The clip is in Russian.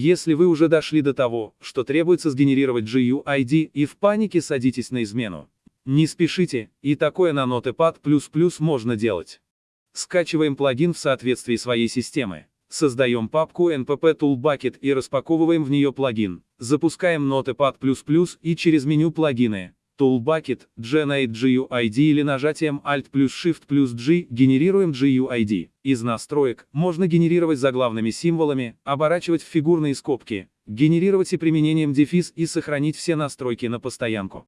Если вы уже дошли до того, что требуется сгенерировать GUID и в панике садитесь на измену. Не спешите, и такое на Notepad++ можно делать. Скачиваем плагин в соответствии своей системы. Создаем папку npp toolbucket и распаковываем в нее плагин. Запускаем Notepad++ и через меню плагины. Toolbucket, Generate GUID или нажатием Alt плюс Shift плюс G генерируем GUID. Из настроек можно генерировать заглавными символами, оборачивать в фигурные скобки, генерировать и применением дефис и сохранить все настройки на постоянку.